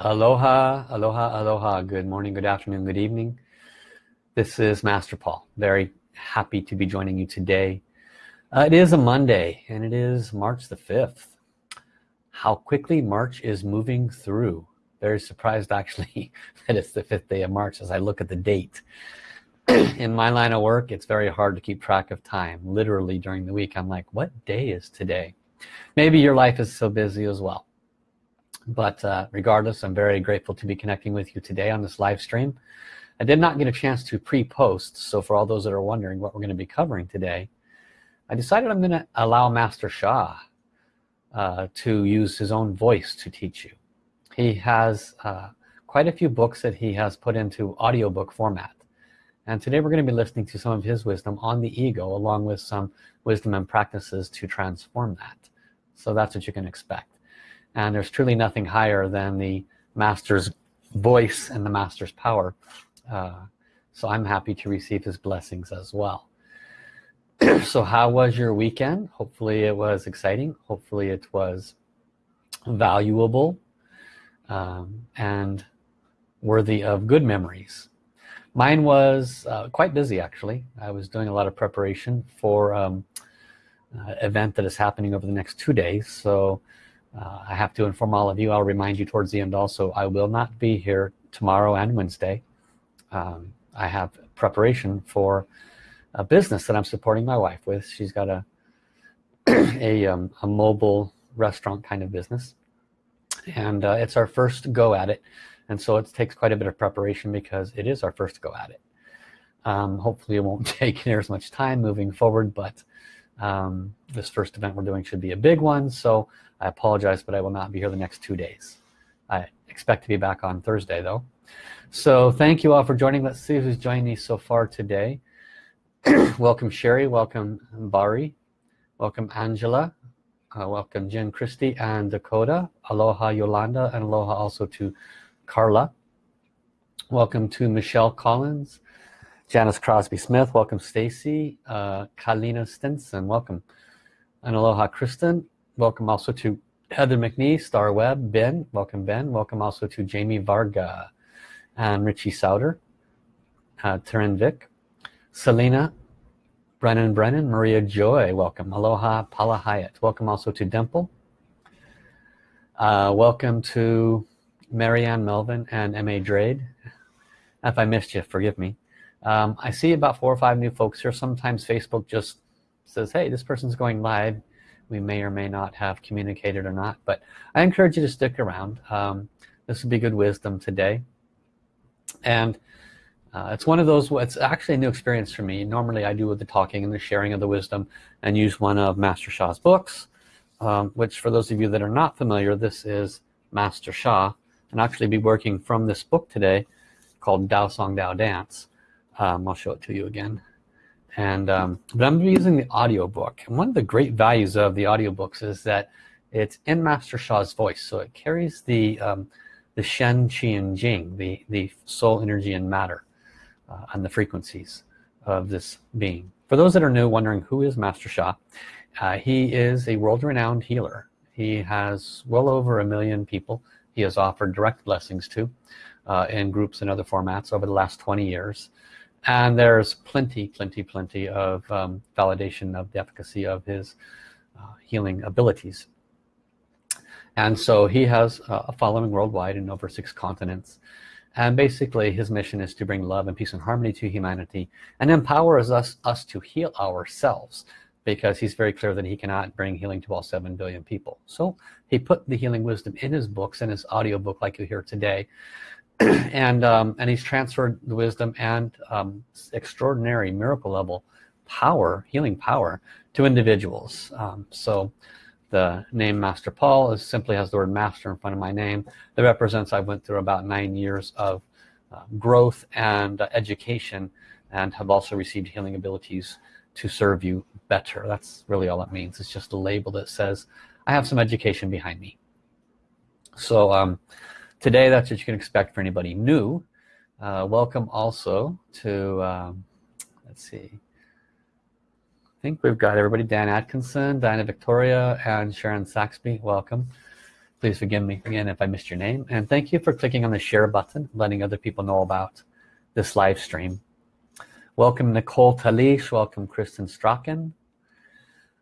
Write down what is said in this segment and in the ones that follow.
Aloha, aloha, aloha. Good morning, good afternoon, good evening. This is Master Paul. Very happy to be joining you today. Uh, it is a Monday and it is March the 5th. How quickly March is moving through. Very surprised actually that it's the 5th day of March as I look at the date. In my line of work, it's very hard to keep track of time. Literally during the week, I'm like, what day is today? Maybe your life is so busy as well but uh, regardless I'm very grateful to be connecting with you today on this live stream. I did not get a chance to pre-post so for all those that are wondering what we're going to be covering today I decided I'm gonna allow Master Sha uh, to use his own voice to teach you. He has uh, quite a few books that he has put into audiobook format. And today we're going to be listening to some of his wisdom on the ego along with some wisdom and practices to transform that. So that's what you can expect and there's truly nothing higher than the master's voice and the master's power. Uh, so I'm happy to receive his blessings as well. So how was your weekend? Hopefully it was exciting. Hopefully it was valuable um, and worthy of good memories. Mine was uh, quite busy actually. I was doing a lot of preparation for um, uh, event that is happening over the next two days. So uh, I have to inform all of you I'll remind you towards the end also I will not be here tomorrow and Wednesday. Um, I have preparation for a business that I'm supporting my wife with. She's got a a, um, a mobile restaurant kind of business. And uh, it's our first go at it. And so it takes quite a bit of preparation because it is our first go at it. Um, hopefully it won't take near as much time moving forward but um, this first event we're doing should be a big one so I apologize but I will not be here the next two days. I expect to be back on Thursday though. So thank you all for joining. Let's see who's joining me so far today. Welcome Sherry. Welcome Bari. Welcome Angela. Uh, welcome Jen Christie and Dakota. Aloha Yolanda and aloha also to Carla. Welcome to Michelle Collins Janice Crosby Smith. Welcome Stacy. Uh, Kalina Stinson. Welcome. And aloha Kristen. Welcome also to Heather McNee, Star Webb, Ben, welcome Ben, welcome also to Jamie Varga and Richie Souter, uh, Taryn Vic, Selena, Brennan Brennan, Maria Joy, welcome, Aloha Paula Hyatt, welcome also to Dimple, uh, welcome to Marianne Melvin and M.A. Drade. If I missed you, forgive me. Um, I see about four or five new folks here. Sometimes Facebook just says, hey, this person's going live. We may or may not have communicated or not. But I encourage you to stick around. Um, this will be good wisdom today. And uh, it's one of those it's actually a new experience for me. Normally I do with the talking and the sharing of the wisdom and use one of Master Sha's books. Um, which for those of you that are not familiar this is Master Sha and actually be working from this book today called Dao Song Dao Dance um, I'll show it to you again. And um, but I'm using the audiobook. And one of the great values of the audiobooks is that it's in Master Sha's voice. So it carries the um, the Shen Qi and Jing the the soul energy and matter uh, and the frequencies of this being. For those that are new wondering who is Master Sha uh, he is a world-renowned healer. He has well over a million people he has offered direct blessings to uh, in groups and other formats over the last 20 years and there's plenty plenty plenty of um, validation of the efficacy of his uh, healing abilities. And so he has a following worldwide in over six continents. And basically his mission is to bring love and peace and harmony to humanity and empowers us us to heal ourselves because he's very clear that he cannot bring healing to all seven billion people. So he put the healing wisdom in his books and his audiobook like you hear today and um, and he's transferred the wisdom and um, extraordinary miracle level power healing power to individuals. Um, so the name Master Paul is simply has the word master in front of my name. That represents I went through about nine years of uh, growth and uh, education and have also received healing abilities to serve you better. That's really all it means. It's just a label that says I have some education behind me. So um, today that's what you can expect for anybody new. Uh, welcome also to um, let's see. I think we've got everybody. Dan Atkinson Diana Victoria and Sharon Saxby. Welcome. Please forgive me again if I missed your name. And thank you for clicking on the share button letting other people know about this live stream. Welcome Nicole Talish. Welcome Kristen Strachan.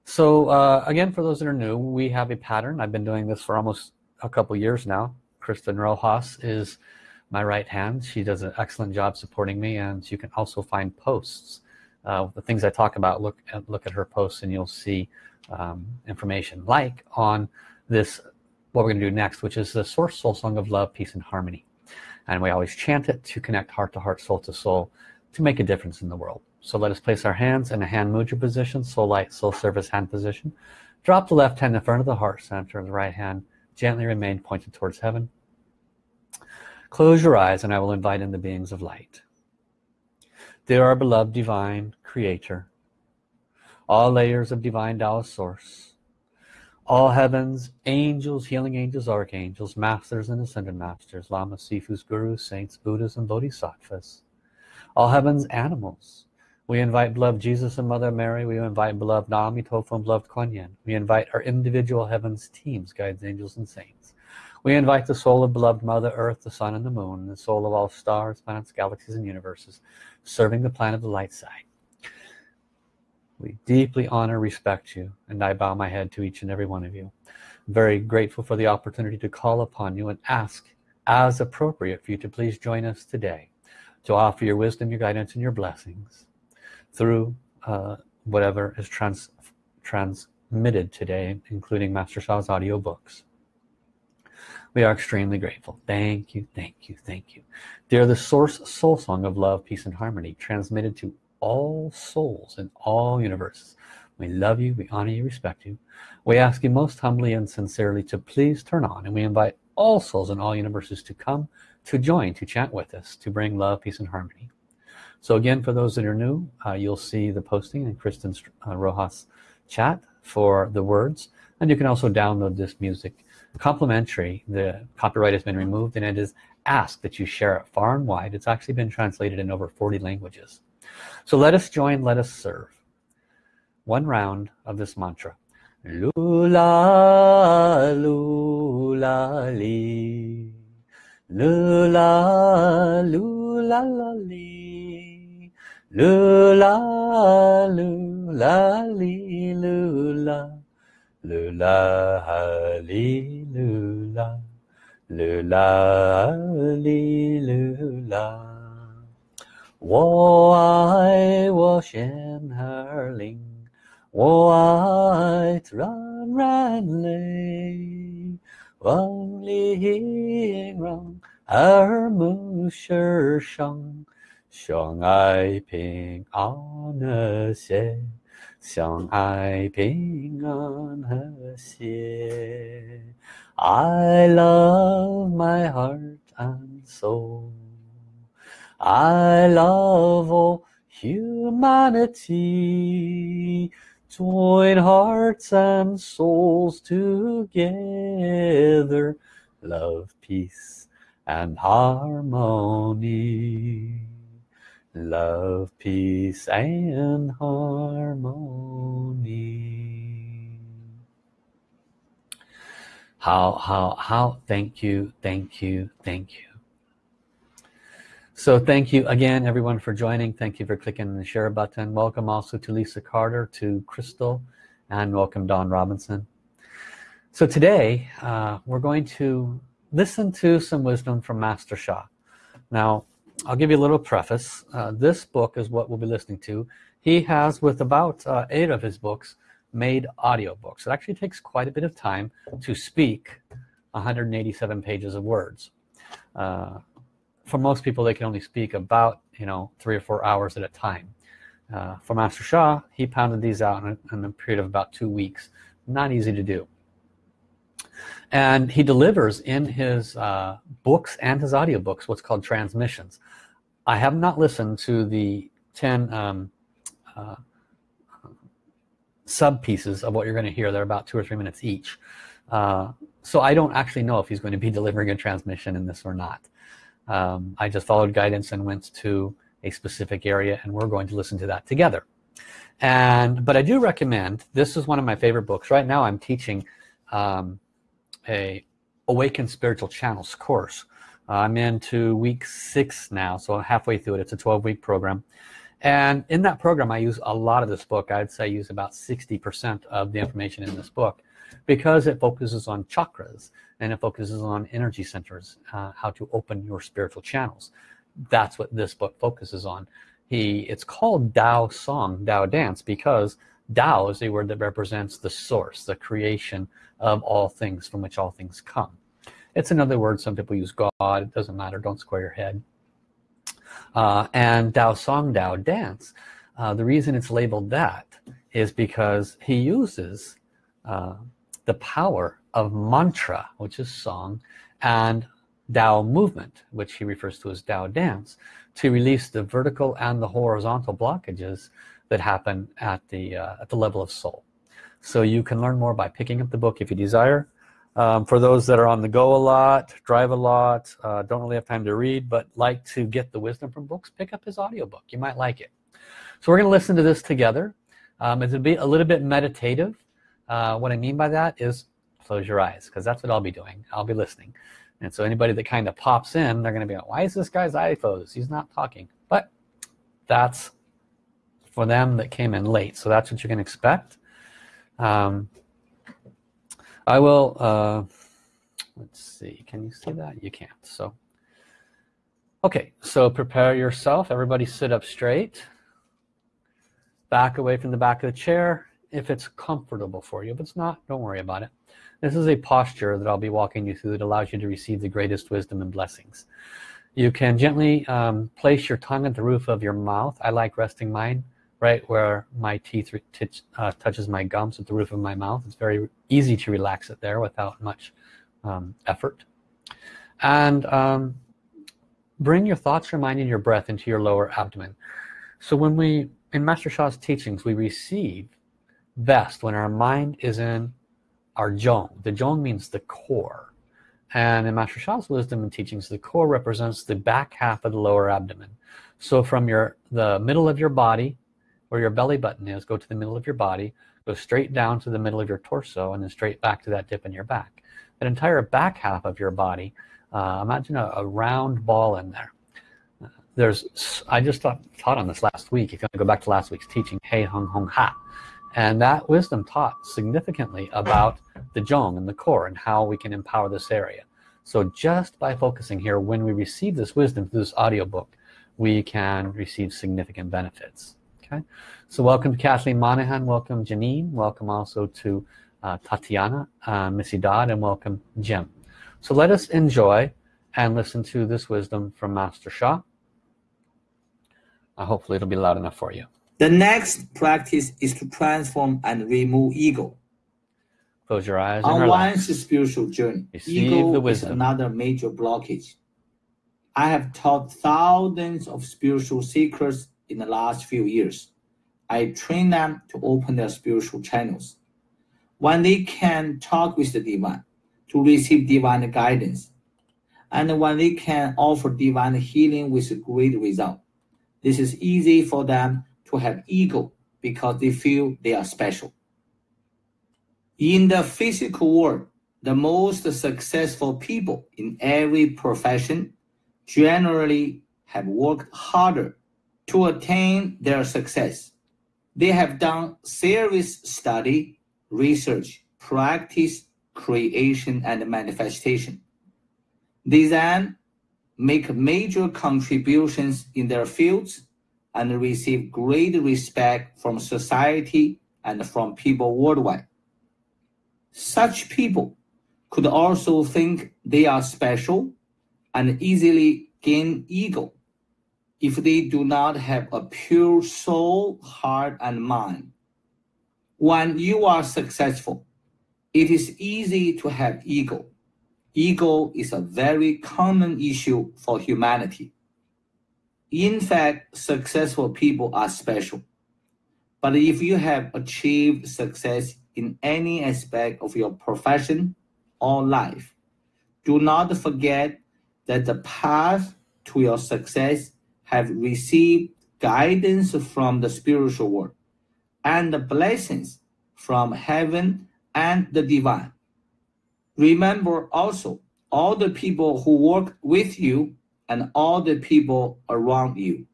So uh, again for those that are new we have a pattern. I've been doing this for almost a couple years now Kristen Rojas is my right hand. She does an excellent job supporting me and you can also find posts uh, the things I talk about. Look at look at her posts and you'll see um, information. Like on this what we're gonna do next which is the source soul song of love peace and harmony. And we always chant it to connect heart to heart soul to soul to make a difference in the world. So let us place our hands in a hand mudra position soul light soul service hand position. Drop the left hand in front of the heart center and the right hand. Gently remain pointed towards heaven close your eyes and I will invite in the beings of light. They are beloved divine creator all layers of divine Tao source all heavens angels healing angels archangels masters and ascended masters lamas sifus gurus saints buddhas and bodhisattvas all heavens animals. We invite beloved Jesus and Mother Mary. We invite beloved Nami Tofu and beloved Kuan Yin. We invite our individual heavens teams guides angels and saints we invite the soul of beloved Mother Earth the Sun and the Moon the soul of all stars planets galaxies and universes serving the planet of the light side. We deeply honor respect you and I bow my head to each and every one of you. Very grateful for the opportunity to call upon you and ask as appropriate for you to please join us today to offer your wisdom your guidance and your blessings through uh, whatever is trans transmitted today including Master Sha's audio books we are extremely grateful. Thank you thank you thank you. They're the source soul song of love peace and harmony transmitted to all souls in all universes. We love you we honor you respect you. We ask you most humbly and sincerely to please turn on and we invite all souls in all universes to come to join to chant with us to bring love peace and harmony. So again for those that are new uh, you'll see the posting in Kristen uh, Rojas chat for the words. And you can also download this music complimentary the copyright has been removed and it is asked that you share it far and wide. It's actually been translated in over 40 languages. So let us join let us serve. One round of this mantra. Lula lula li. Lula lula la li. Lula lula lula 噜啦哩噜啦，噜啦哩噜啦。哦，我身怀灵，哦，它传万灵。万里行，二目双生，相爱平安乐。相爱平安和谐。I love my heart and soul. I love all humanity join hearts and souls together love peace and harmony love peace and harmony how how how thank you thank you thank you so thank you again everyone for joining. Thank you for clicking the share button. Welcome also to Lisa Carter, to Crystal, and welcome Don Robinson. So today uh, we're going to listen to some wisdom from Master Sha. Now I'll give you a little preface. Uh, this book is what we'll be listening to. He has with about uh, eight of his books made audio books. It actually takes quite a bit of time to speak 187 pages of words. Uh, for most people they can only speak about you know three or four hours at a time uh, for Master Sha he pounded these out in a, in a period of about two weeks not easy to do and he delivers in his uh, books and his audiobooks what's called transmissions. I have not listened to the 10 um, uh, sub pieces of what you're going to hear. They're about two or three minutes each. Uh, so I don't actually know if he's going to be delivering a transmission in this or not. Um, I just followed guidance and went to a specific area and we're going to listen to that together. And but I do recommend this is one of my favorite books. Right now I'm teaching um, a Awaken Spiritual Channels course. Uh, I'm into week six now, so halfway through it. It's a 12-week program. And in that program, I use a lot of this book. I'd say I use about 60% of the information in this book because it focuses on chakras and it focuses on energy centers, uh, how to open your spiritual channels. That's what this book focuses on. He, it's called Dao Song, Dao Dance, because Dao is a word that represents the source, the creation of all things from which all things come. It's another word, some people use God, it doesn't matter, don't square your head. Uh, and Dao Song, Dao Dance, uh, the reason it's labeled that is because he uses uh, the power of mantra, which is song, and Dao movement, which he refers to as Dao dance, to release the vertical and the horizontal blockages that happen at the, uh, at the level of soul. So you can learn more by picking up the book if you desire. Um, for those that are on the go a lot, drive a lot, uh, don't really have time to read, but like to get the wisdom from books, pick up his audiobook. You might like it. So we're going to listen to this together. Um, it's a, be a little bit meditative. Uh, what I mean by that is close your eyes because that's what I'll be doing. I'll be listening. And so anybody that kind of pops in, they're going to be like, why is this guy's closed? He's not talking. But that's for them that came in late. So that's what you can expect. Um, I will, uh, let's see, can you see that? You can't. So, okay, so prepare yourself. Everybody sit up straight. Back away from the back of the chair if it's comfortable for you. If it's not, don't worry about it. This is a posture that I'll be walking you through that allows you to receive the greatest wisdom and blessings. You can gently um, place your tongue at the roof of your mouth. I like resting mine right where my teeth uh, touches my gums at the roof of my mouth. It's very easy to relax it there without much um, effort. And um, bring your thoughts, your mind, and your breath into your lower abdomen. So when we, in Master Sha's teachings, we receive best when our mind is in our zhong. The zhong means the core. And in Master Sha's wisdom and teachings, the core represents the back half of the lower abdomen. So from your the middle of your body, where your belly button is, go to the middle of your body, go straight down to the middle of your torso, and then straight back to that dip in your back. That entire back half of your body, uh, imagine a, a, round ball in there. There's, I just taught, taught on this last week. If you want to go back to last week's teaching, Hei Heng Hong Ha, and that wisdom taught significantly about the Zhong and the core and how we can empower this area. So just by focusing here, when we receive this wisdom through this audiobook, we can receive significant benefits. Okay, so welcome to Kathleen Monahan, welcome Janine, welcome also to uh, Tatiana, uh, Missy Dodd, and welcome Jim. So let us enjoy and listen to this wisdom from Master Sha. Uh, hopefully it'll be loud enough for you. The next practice is to transform and remove ego. Close your eyes. On one's spiritual journey, Receive ego is another major blockage. I have taught thousands of spiritual seekers in the last few years. I train them to open their spiritual channels. When they can talk with the divine, to receive divine guidance, and when they can offer divine healing with great result. This is easy for them to have ego because they feel they are special. In the physical world, the most successful people in every profession generally have worked harder to attain their success. They have done serious study, research, practice, creation, and manifestation. They then make major contributions in their fields and receive great respect from society and from people worldwide. Such people could also think they are special and easily gain ego if they do not have a pure soul, heart, and mind. When you are successful, it is easy to have ego. Ego is a very common issue for humanity. In fact, successful people are special. But if you have achieved success in any aspect of your profession or life, do not forget that the path to your success have received guidance from the spiritual world and the blessings from heaven and the divine. Remember also all the people who work with you and all the people around you.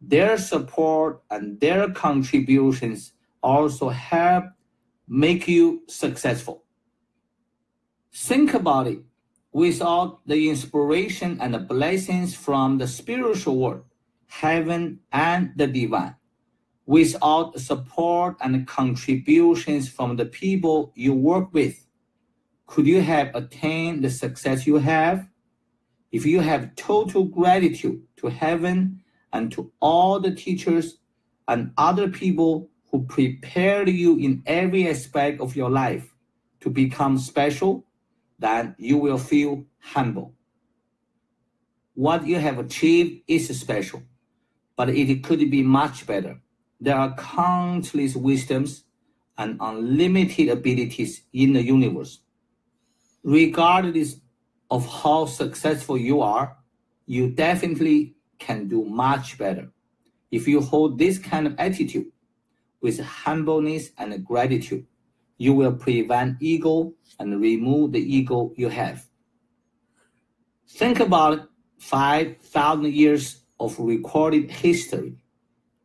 Their support and their contributions also help make you successful. Think about it. Without the inspiration and the blessings from the spiritual world, heaven and the divine, without support and contributions from the people you work with, could you have attained the success you have? If you have total gratitude to heaven and to all the teachers and other people who prepared you in every aspect of your life to become special, then you will feel humble. What you have achieved is special, but it could be much better. There are countless wisdoms and unlimited abilities in the universe. Regardless of how successful you are, you definitely can do much better. If you hold this kind of attitude with humbleness and gratitude, you will prevent ego and remove the ego you have. Think about 5,000 years of recorded history.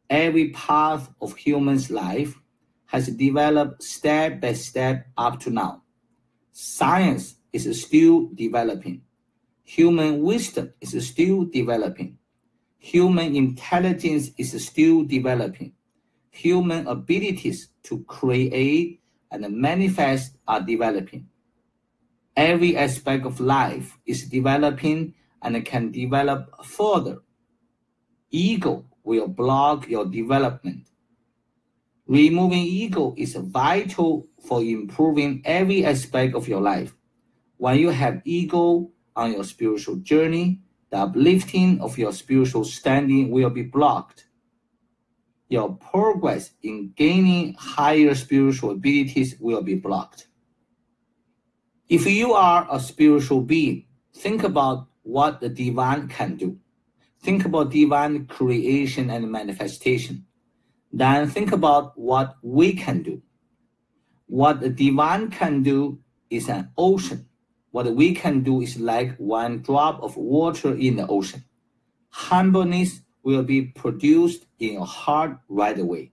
Every path of human's life has developed step by step up to now. Science is still developing. Human wisdom is still developing. Human intelligence is still developing. Human abilities to create and manifest are developing. Every aspect of life is developing and can develop further. Ego will block your development. Removing ego is vital for improving every aspect of your life. When you have ego on your spiritual journey, the uplifting of your spiritual standing will be blocked your progress in gaining higher spiritual abilities will be blocked. If you are a spiritual being, think about what the divine can do. Think about divine creation and manifestation. Then think about what we can do. What the divine can do is an ocean. What we can do is like one drop of water in the ocean. Humbleness will be produced in your heart right away.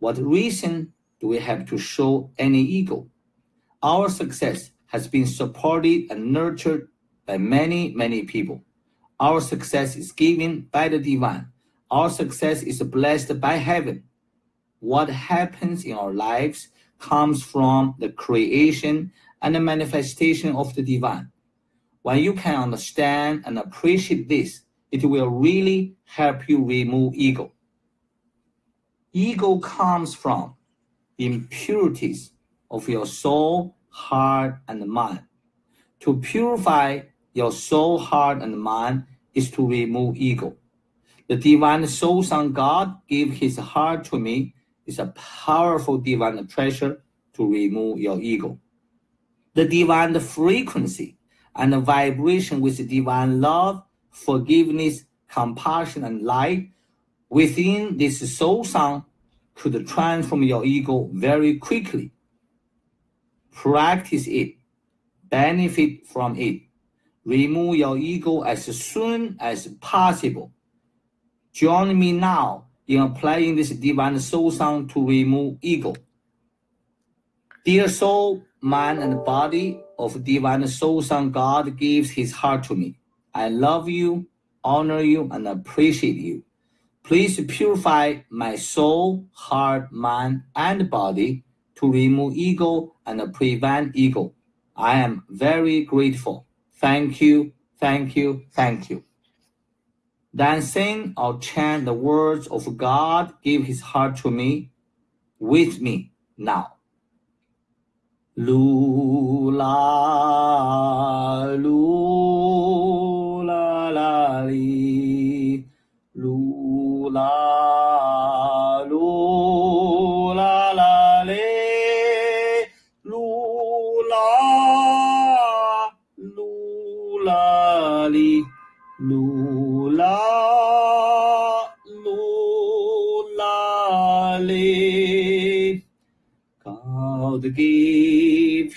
What reason do we have to show any ego? Our success has been supported and nurtured by many, many people. Our success is given by the divine. Our success is blessed by heaven. What happens in our lives comes from the creation and the manifestation of the divine. When you can understand and appreciate this, it will really help you remove ego. Ego comes from impurities of your soul, heart, and mind. To purify your soul, heart, and mind is to remove ego. The divine soul son God gave his heart to me is a powerful divine treasure to remove your ego. The divine frequency and the vibration with divine love forgiveness, compassion, and light within this soul sound could transform your ego very quickly. Practice it, benefit from it. Remove your ego as soon as possible. Join me now in applying this divine soul sound to remove ego. Dear soul, mind, and body of divine soul sound, God gives his heart to me. I love you, honor you, and appreciate you. Please purify my soul, heart, mind, and body to remove ego and prevent ego. I am very grateful. Thank you, thank you, thank you. Then sing or chant the words of God, give his heart to me, with me now. Lula, lula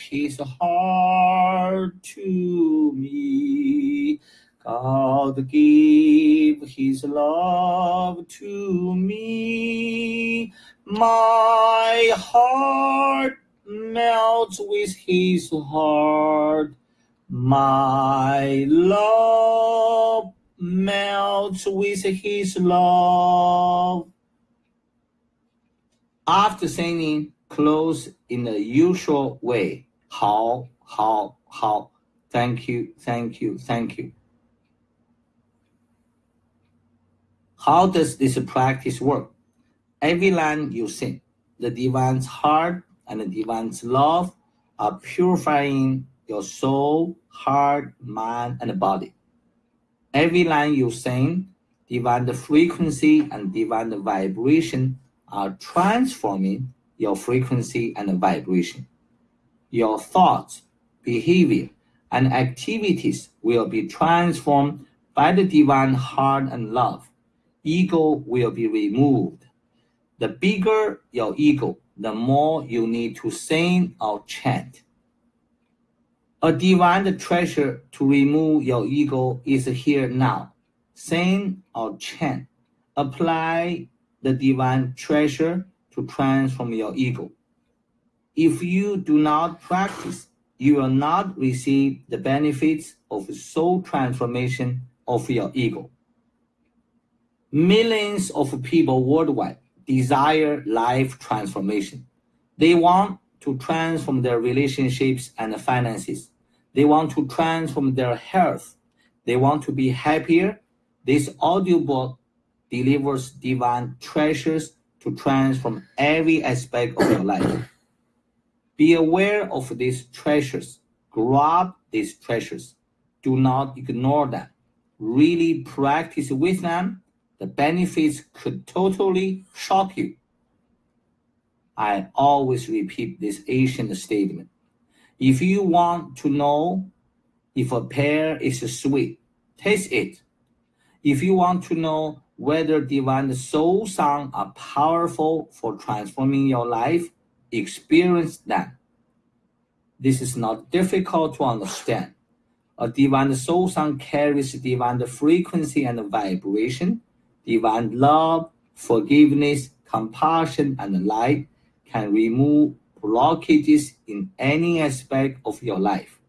his hard to me. God gave his love to me. My heart melts with his heart. My love melts with his love. After singing, close in the usual way. How, how, how. Thank you, thank you, thank you. How does this practice work? Every line you sing, the divine's heart and the divine's love are purifying your soul, heart, mind, and body. Every line you sing, divine frequency and divine vibration are transforming your frequency and vibration. Your thoughts, behavior, and activities will be transformed by the divine heart and love ego will be removed. The bigger your ego, the more you need to sing or chant. A divine treasure to remove your ego is here now. Sing or chant. Apply the divine treasure to transform your ego. If you do not practice, you will not receive the benefits of soul transformation of your ego. Millions of people worldwide desire life transformation. They want to transform their relationships and finances. They want to transform their health. They want to be happier. This audiobook delivers divine treasures to transform every aspect of your life. Be aware of these treasures. Grab these treasures. Do not ignore them. Really practice with them the benefits could totally shock you. I always repeat this ancient statement. If you want to know if a pear is sweet, taste it. If you want to know whether divine soul songs are powerful for transforming your life, experience them. This is not difficult to understand. A divine soul song carries divine frequency and vibration divine love, forgiveness, compassion, and light can remove blockages in any aspect of your life.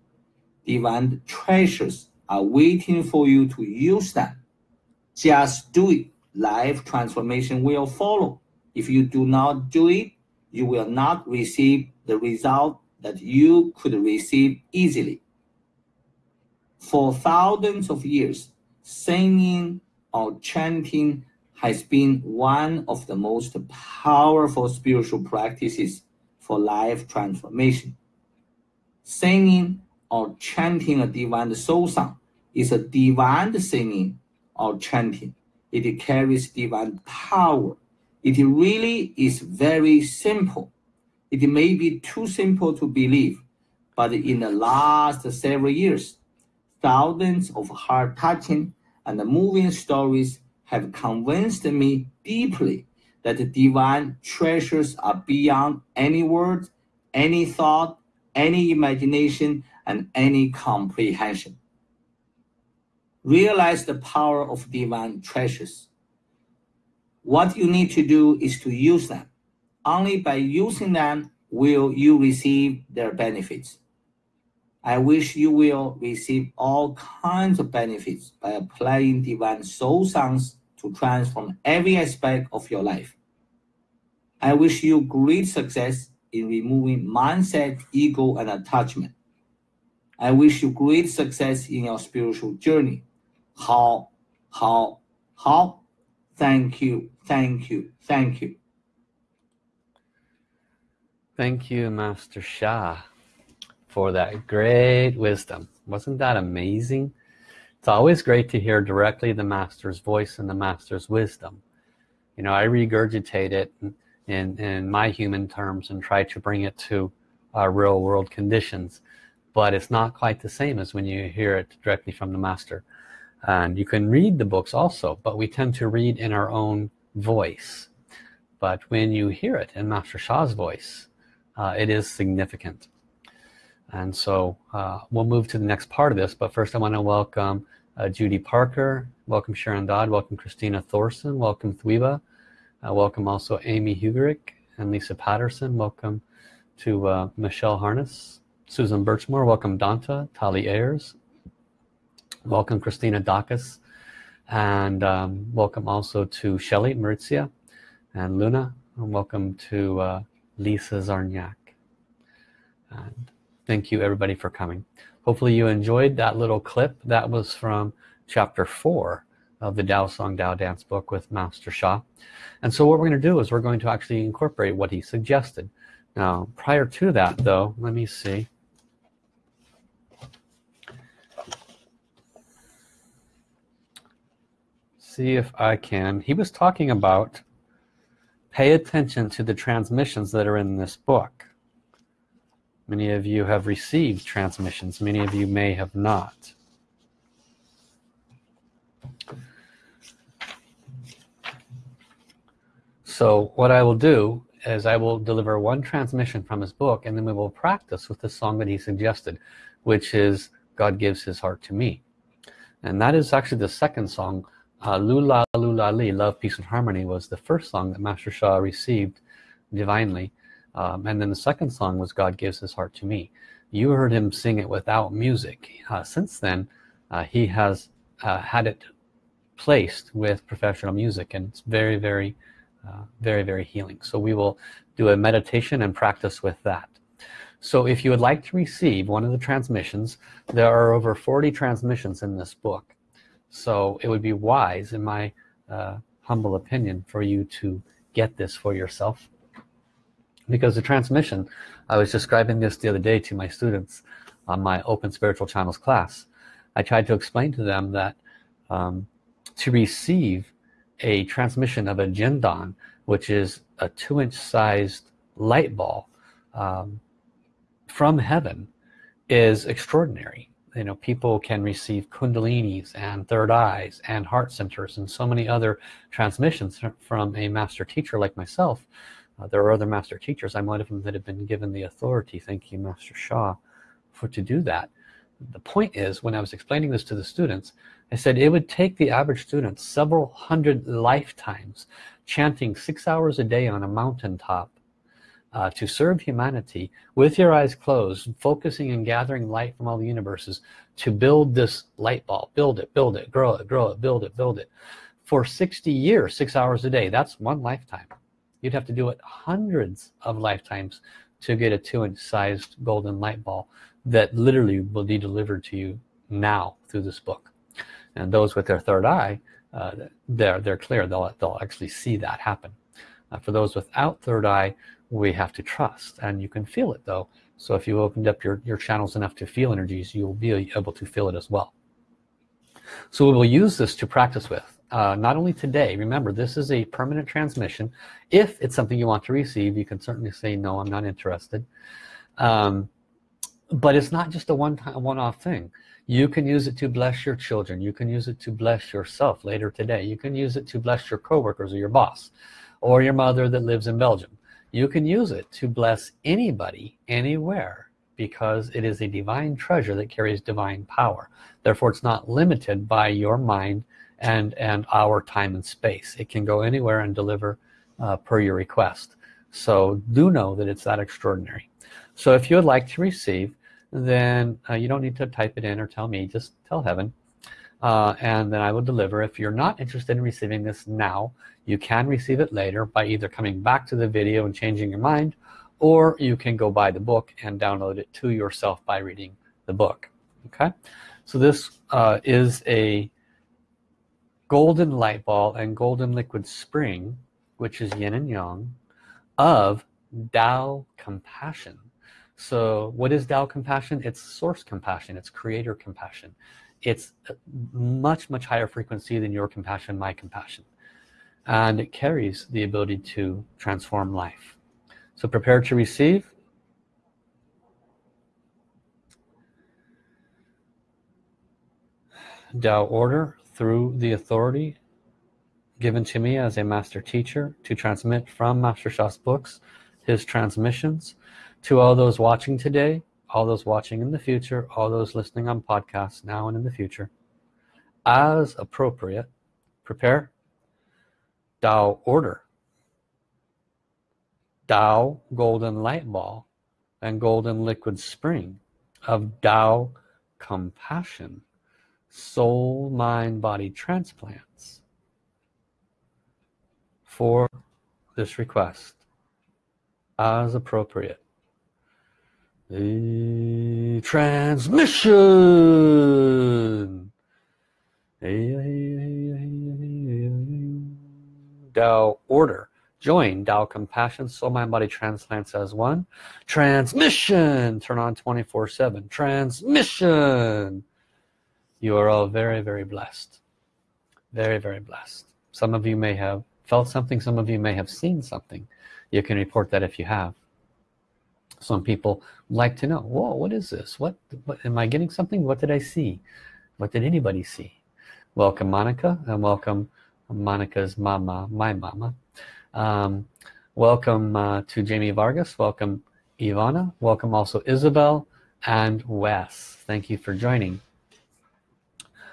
Divine treasures are waiting for you to use them. Just do it. Life transformation will follow. If you do not do it, you will not receive the result that you could receive easily. For thousands of years, singing or chanting has been one of the most powerful spiritual practices for life transformation. Singing or chanting a divine soul song is a divine singing or chanting. It carries divine power. It really is very simple. It may be too simple to believe, but in the last several years, thousands of heart touching and moving stories have convinced me deeply that the divine treasures are beyond any word, any thought, any imagination, and any comprehension. Realize the power of divine treasures. What you need to do is to use them. Only by using them will you receive their benefits. I wish you will receive all kinds of benefits by applying divine soul songs to transform every aspect of your life. I wish you great success in removing mindset, ego, and attachment. I wish you great success in your spiritual journey. How, how, how? Thank you, thank you, thank you. Thank you, Master Sha for that great wisdom. Wasn't that amazing? It's always great to hear directly the Master's voice and the Master's wisdom. You know, I regurgitate it in, in my human terms and try to bring it to uh, real world conditions. But it's not quite the same as when you hear it directly from the Master. And you can read the books also, but we tend to read in our own voice. But when you hear it in Master Sha's voice, uh, it is significant and so uh, we'll move to the next part of this but first I want to welcome uh, Judy Parker welcome Sharon Dodd welcome Christina Thorson welcome Thwiba uh, welcome also Amy Hugerick and Lisa Patterson welcome to uh, Michelle Harness Susan Birchmore welcome Danta Tali Ayers welcome Christina Dacus and um, welcome also to Shelly Maritza and Luna and welcome to uh, Lisa Zarniak. And thank you everybody for coming. Hopefully you enjoyed that little clip that was from chapter 4 of the Tao Song Tao Dance book with Master Sha. And so what we're going to do is we're going to actually incorporate what he suggested. Now prior to that though let me see see if I can. He was talking about pay attention to the transmissions that are in this book. Many of you have received transmissions. Many of you may have not. So what I will do is I will deliver one transmission from his book and then we will practice with the song that he suggested which is God gives his heart to me. And that is actually the second song uh, Lula Lula Love Peace and Harmony was the first song that Master Sha received divinely. Um, and then the second song was God gives his heart to me. You heard him sing it without music. Uh, since then uh, he has uh, had it placed with professional music and it's very very uh, very very healing. So we will do a meditation and practice with that. So if you would like to receive one of the transmissions there are over 40 transmissions in this book so it would be wise in my uh, humble opinion for you to get this for yourself. Because the transmission I was describing this the other day to my students on my open spiritual channels class. I tried to explain to them that um, to receive a transmission of a Jindan which is a two inch sized light ball um, from heaven is extraordinary you know people can receive kundalinis and third eyes and heart centers and so many other transmissions from a master teacher like myself. Uh, there are other master teachers. I'm one of them that have been given the authority thank you master Sha for to do that. The point is when I was explaining this to the students I said it would take the average student several hundred lifetimes chanting six hours a day on a mountaintop uh, to serve humanity with your eyes closed focusing and gathering light from all the universes to build this light ball build it build it grow it grow it build it build it. For 60 years six hours a day that's one lifetime. You'd have to do it hundreds of lifetimes to get a two inch sized golden light ball that literally will be delivered to you now through this book. And those with their third eye uh, they're they're clear. They'll, they'll actually see that happen. Uh, for those without third eye we have to trust and you can feel it though. So if you opened up your your channels enough to feel energies you'll be able to feel it as well. So we will use this to practice with uh, not only today. Remember this is a permanent transmission. If it's something you want to receive you can certainly say no I'm not interested. Um, but it's not just a one-time one-off thing. You can use it to bless your children. You can use it to bless yourself later today. You can use it to bless your coworkers or your boss or your mother that lives in Belgium you can use it to bless anybody anywhere because it is a divine treasure that carries divine power. Therefore it's not limited by your mind and and our time and space. It can go anywhere and deliver uh, per your request. So do know that it's that extraordinary. So if you would like to receive then uh, you don't need to type it in or tell me. Just tell heaven uh, and then I will deliver. If you're not interested in receiving this now you can receive it later by either coming back to the video and changing your mind or you can go buy the book and download it to yourself by reading the book. Okay? So this uh, is a golden light ball and golden liquid spring which is yin and yang of Tao compassion. So what is Tao compassion? It's source compassion. It's creator compassion it's much much higher frequency than your compassion my compassion. And it carries the ability to transform life. So prepare to receive. Tao order through the authority given to me as a master teacher to transmit from Master Sha's books his transmissions to all those watching today all those watching in the future all those listening on podcasts now and in the future. As appropriate prepare. Tao order. Tao golden light ball and golden liquid spring of Tao compassion soul mind body transplants for this request. As appropriate the transmission Tao order join Tao compassion soul mind body transplants as one transmission turn on 24 7 transmission you are all very very blessed very very blessed some of you may have felt something some of you may have seen something you can report that if you have some people like to know whoa what is this? What, what am I getting something? What did I see? What did anybody see? Welcome Monica and welcome Monica's mama my mama. Um, welcome uh, to Jamie Vargas. Welcome Ivana. Welcome also Isabel and Wes. Thank you for joining.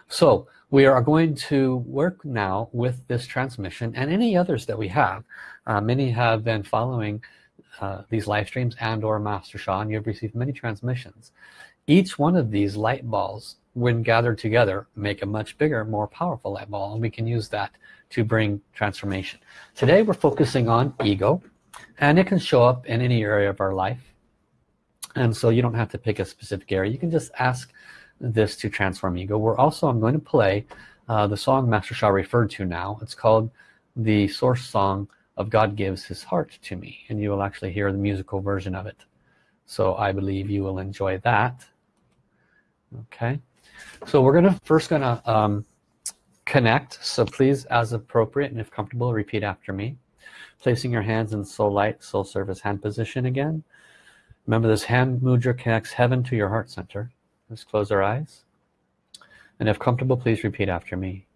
So we are going to work now with this transmission and any others that we have. Uh, many have been following uh, these live streams and or Master and you've received many transmissions. Each one of these light balls when gathered together make a much bigger more powerful light ball and we can use that to bring transformation. Today we're focusing on ego and it can show up in any area of our life. And so you don't have to pick a specific area. You can just ask this to transform ego. We're also I'm going to play uh, the song Master Sha referred to now. It's called the source song of God gives his heart to me and you will actually hear the musical version of it. So I believe you will enjoy that. Okay. So we're gonna first gonna um, connect. So please as appropriate and if comfortable repeat after me. Placing your hands in soul light soul service hand position again. Remember this hand mudra connects heaven to your heart center. Let's close our eyes. And if comfortable please repeat after me.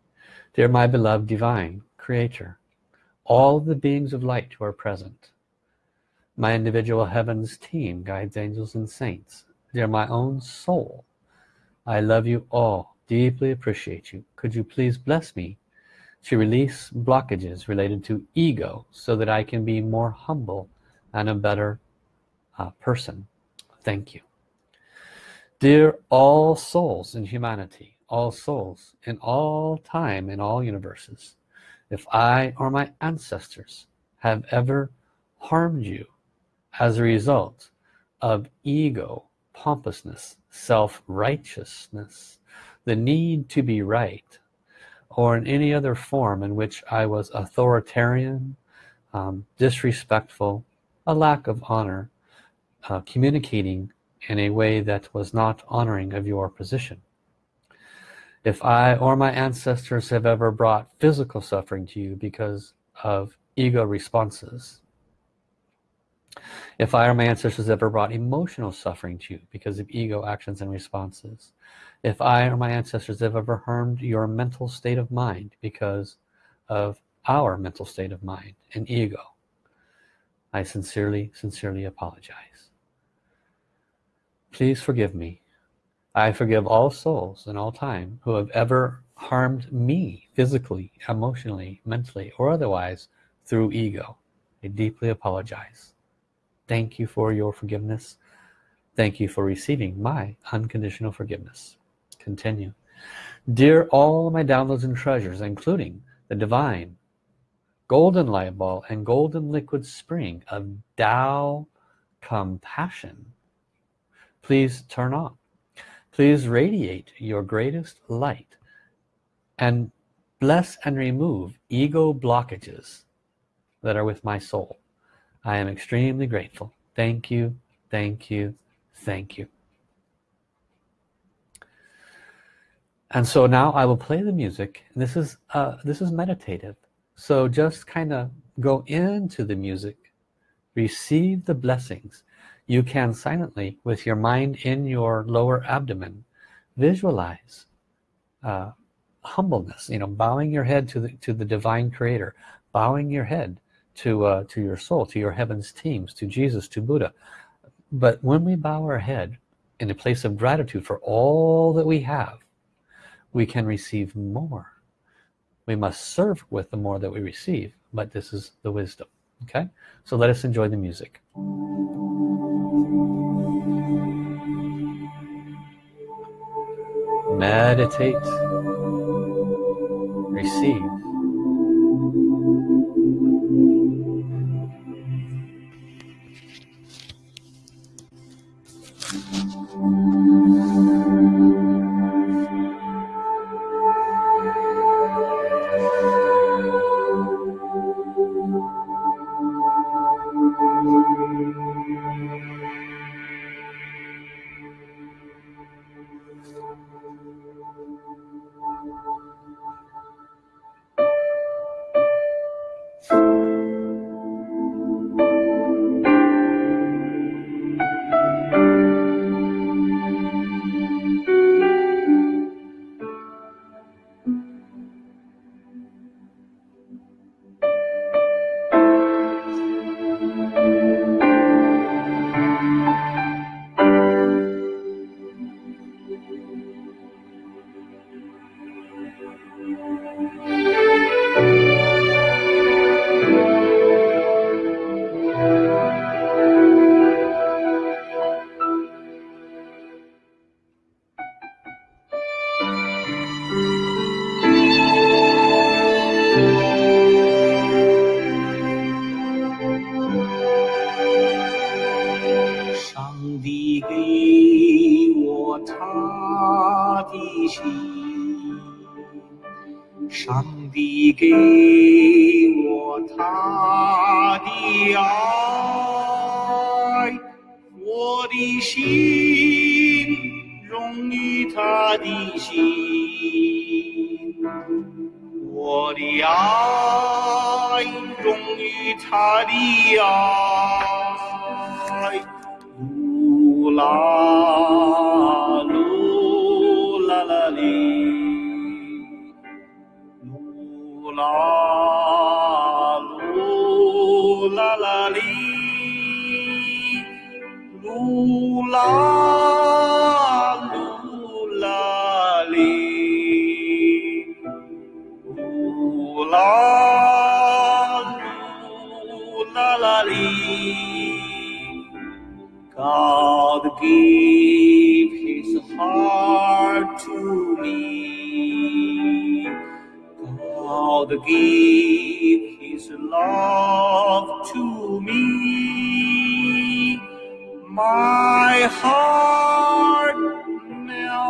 Dear my beloved divine creator all the beings of light who are present. My individual heavens team guides angels and saints. Dear my own soul. I love you all. Deeply appreciate you. Could you please bless me to release blockages related to ego so that I can be more humble and a better uh, person? Thank you. Dear all souls in humanity, all souls in all time, in all universes, if I or my ancestors have ever harmed you as a result of ego, pompousness, self-righteousness, the need to be right, or in any other form in which I was authoritarian, um, disrespectful, a lack of honor, uh, communicating in a way that was not honoring of your position. If I or my ancestors have ever brought physical suffering to you because of ego responses, if I or my ancestors ever brought emotional suffering to you because of ego actions and responses, if I or my ancestors have ever harmed your mental state of mind because of our mental state of mind and ego, I sincerely, sincerely apologize. Please forgive me. I forgive all souls in all time who have ever harmed me physically, emotionally, mentally, or otherwise through ego. I deeply apologize. Thank you for your forgiveness. Thank you for receiving my unconditional forgiveness. Continue. Dear all my downloads and treasures, including the divine golden light ball and golden liquid spring of Tao compassion please turn on please radiate your greatest light and bless and remove ego blockages that are with my soul. I am extremely grateful. Thank you thank you thank you. And so now I will play the music. This is uh, this is meditative. So just kind of go into the music receive the blessings you can silently with your mind in your lower abdomen visualize uh, humbleness you know bowing your head to the to the divine creator bowing your head to uh, to your soul to your heavens teams to Jesus to Buddha. But when we bow our head in a place of gratitude for all that we have we can receive more. We must serve with the more that we receive but this is the wisdom okay? So let us enjoy the music. Meditate. Receive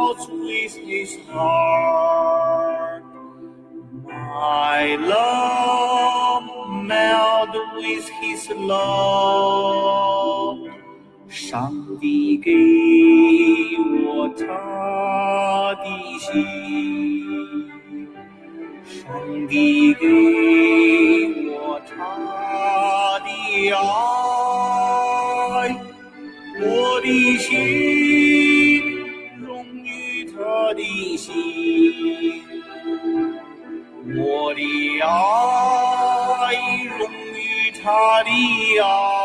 out with his heart. My love meld with his love. 上帝给我他的心，上帝给。Dios.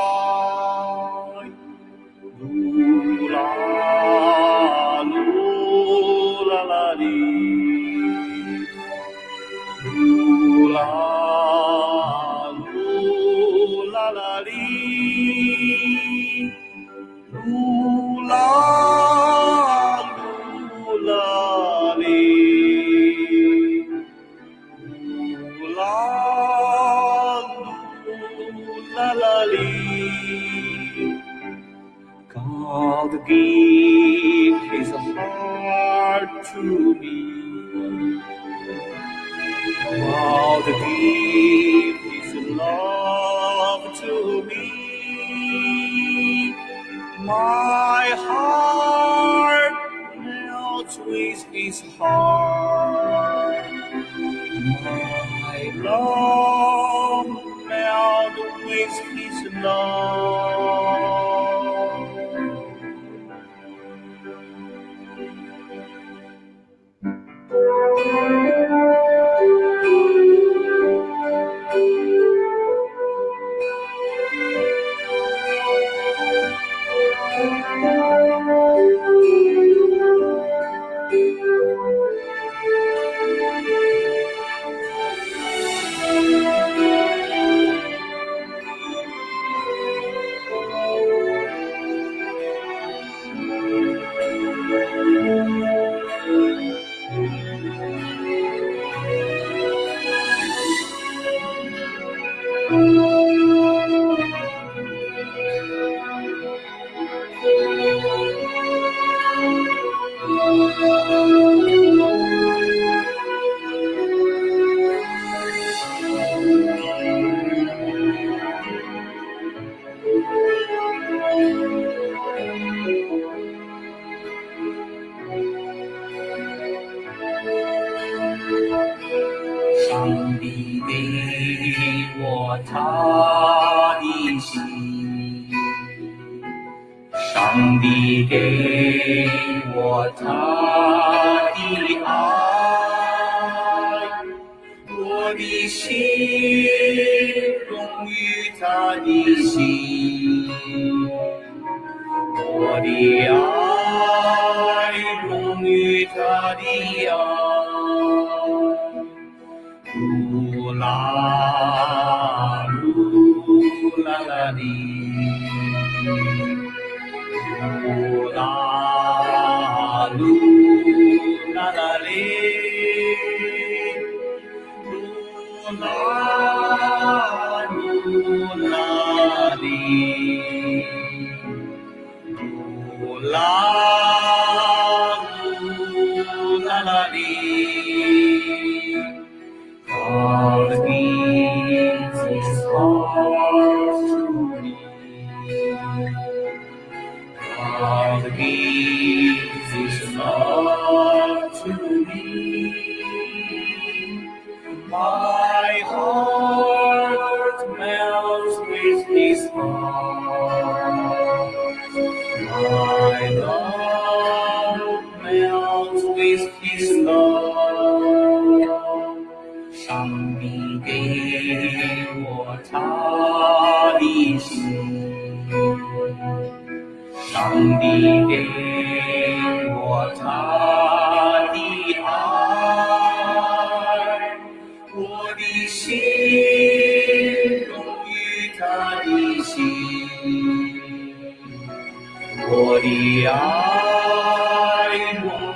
alone. May all the ways peace and. 我的爱融于他的爱。噜啦噜啦啦哩，噜啦噜啦啦哩，噜啦噜啦哩，Love.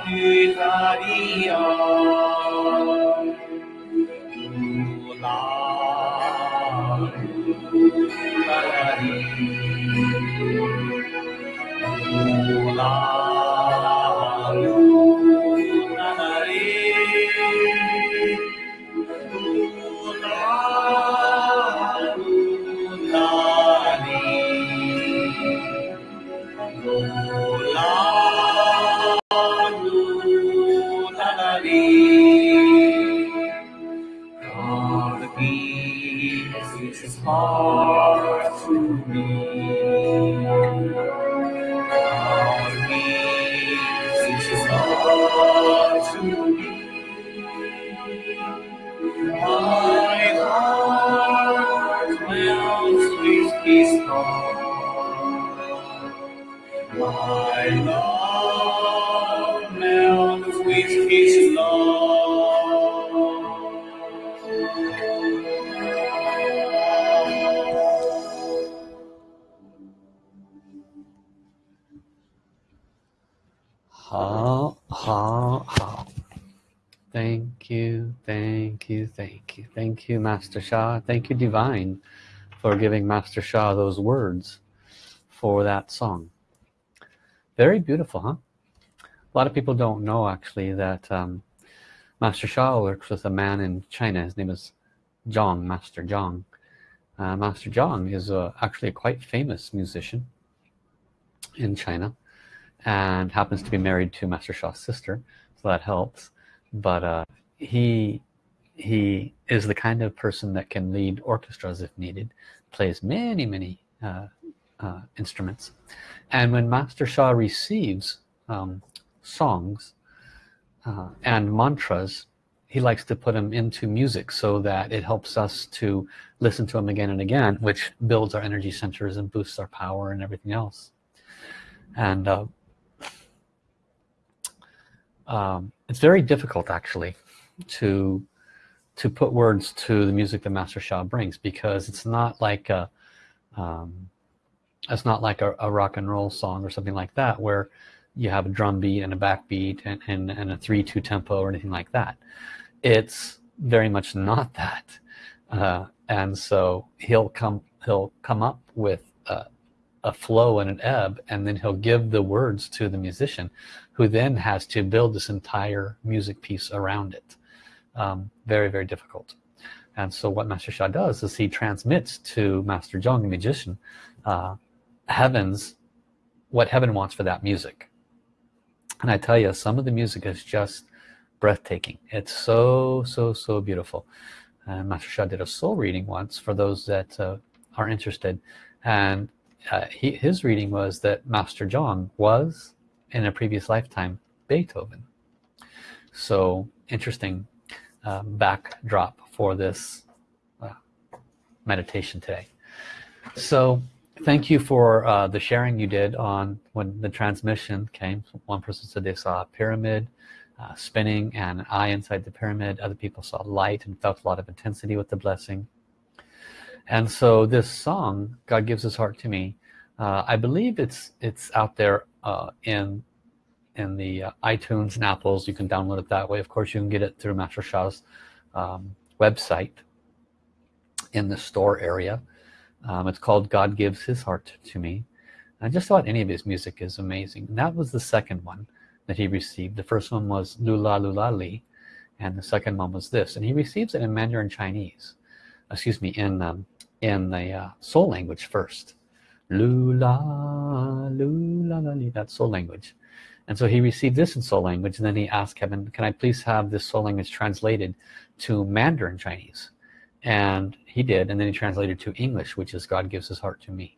爱融于他的爱。噜啦噜啦啦哩，噜 Master Sha. Thank you, Divine, for giving Master Sha those words for that song. Very beautiful, huh? A lot of people don't know actually that um, Master Sha works with a man in China. His name is Zhang, Master Zhang. Uh, Master Zhang is a, actually a quite famous musician in China and happens to be married to Master Sha's sister so that helps but uh, he he is the kind of person that can lead orchestras if needed plays many many uh, uh, instruments. And when Master Sha receives um, songs uh, and mantras he likes to put them into music so that it helps us to listen to them again and again which builds our energy centers and boosts our power and everything else. And uh, um, it's very difficult actually to to put words to the music that Master Sha brings because it's not like a um, it's not like a, a rock and roll song or something like that where you have a drum beat and a backbeat and, and, and a 3-2 tempo or anything like that. It's very much not that. Uh, and so he'll come he'll come up with a, a flow and an ebb and then he'll give the words to the musician who then has to build this entire music piece around it um, very very difficult. And so what Master Sha does is he transmits to Master Zheng the magician uh, heavens what heaven wants for that music. And I tell you some of the music is just breathtaking. It's so so so beautiful. And Master Sha did a soul reading once for those that uh, are interested. And uh, he, his reading was that Master Zheng was in a previous lifetime Beethoven. So interesting uh, backdrop for this uh, meditation today. So thank you for uh, the sharing you did on when the transmission came one person said they saw a pyramid uh, spinning and an eye inside the pyramid. Other people saw light and felt a lot of intensity with the blessing. And so this song God gives his heart to me uh, I believe it's it's out there uh, in in the uh, iTunes and Apples. You can download it that way. Of course you can get it through Master Sha's um, website in the store area. Um, it's called God gives his heart to me. I just thought any of his music is amazing. And that was the second one that he received. The first one was Lula Lula Li and the second one was this. And he receives it in Mandarin Chinese. Excuse me in um, in the uh, soul language first. Lula Lula Li that soul language and so he received this in soul language and then he asked Kevin can I please have this soul language translated to Mandarin Chinese? And he did and then he translated to English which is God gives his heart to me.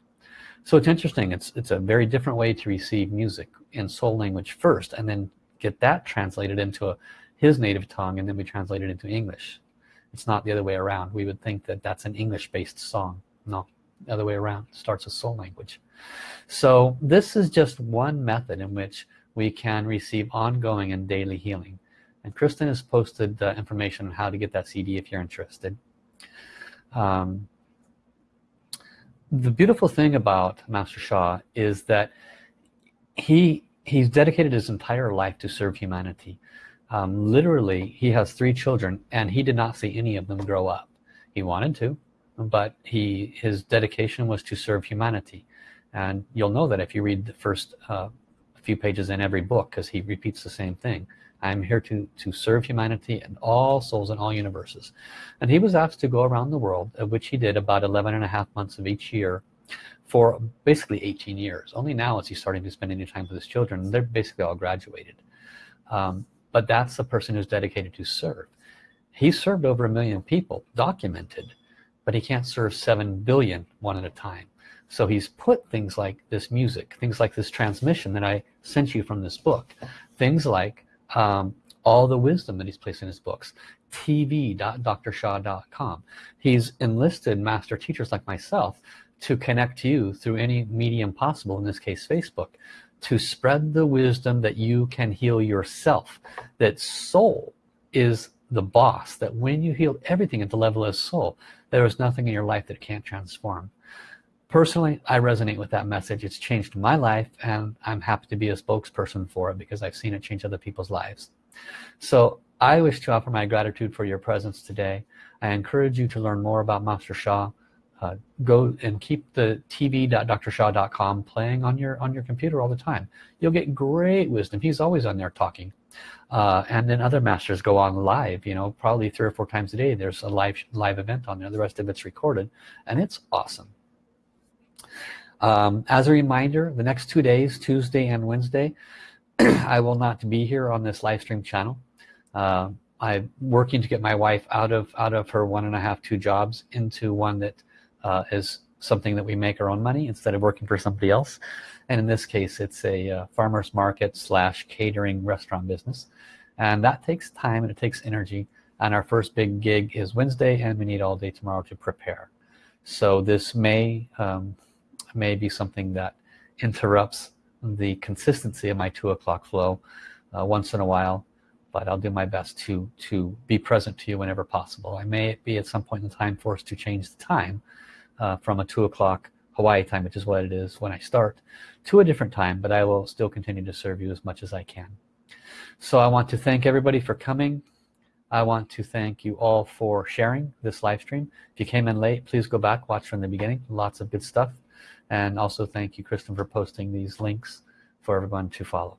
So it's interesting. It's it's a very different way to receive music in soul language first and then get that translated into a, his native tongue and then we translate it into English. It's not the other way around. We would think that that's an English based song. No the other way around. It starts with soul language. So this is just one method in which we can receive ongoing and daily healing. And Kristen has posted uh, information on how to get that CD if you're interested. Um, the beautiful thing about Master Sha is that he he's dedicated his entire life to serve humanity. Um, literally he has three children and he did not see any of them grow up. He wanted to but he his dedication was to serve humanity. And you'll know that if you read the first uh, few pages in every book because he repeats the same thing. I'm here to to serve humanity and all souls in all universes. And he was asked to go around the world of which he did about 11 and a half months of each year for basically 18 years. Only now is he starting to spend any time with his children. They're basically all graduated. Um, but that's the person who's dedicated to serve. He served over a million people documented but he can't serve 7 billion one at a time so he's put things like this music things like this transmission that I sent you from this book things like um, all the wisdom that he's placed in his books tv.drsha.com he's enlisted master teachers like myself to connect you through any medium possible in this case Facebook to spread the wisdom that you can heal yourself that soul is the boss that when you heal everything at the level of soul there is nothing in your life that can't transform personally I resonate with that message. It's changed my life and I'm happy to be a spokesperson for it because I've seen it change other people's lives. So I wish to offer my gratitude for your presence today. I encourage you to learn more about Master Sha uh, go and keep the tv.drsha.com playing on your on your computer all the time. You'll get great wisdom. He's always on there talking. Uh, and then other masters go on live you know probably three or four times a day. There's a live live event on there. The rest of it's recorded and it's awesome um, as a reminder the next two days Tuesday and Wednesday I will not be here on this live stream channel. Uh, I'm working to get my wife out of out of her one and a half two jobs into one that uh, is something that we make our own money instead of working for somebody else. And in this case it's a uh, farmers market slash catering restaurant business. And that takes time and it takes energy. And our first big gig is Wednesday and we need all day tomorrow to prepare. So this may um, may be something that interrupts the consistency of my two o'clock flow uh, once in a while but I'll do my best to to be present to you whenever possible. I may be at some point in time forced to change the time uh, from a two o'clock Hawaii time which is what it is when I start to a different time but I will still continue to serve you as much as I can. So I want to thank everybody for coming. I want to thank you all for sharing this live stream. If you came in late please go back watch from the beginning. Lots of good stuff and also thank you Kristen for posting these links for everyone to follow.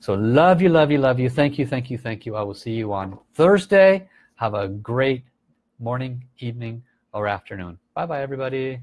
So love you love you love you. Thank you thank you thank you. I will see you on Thursday. Have a great morning evening or afternoon. Bye bye everybody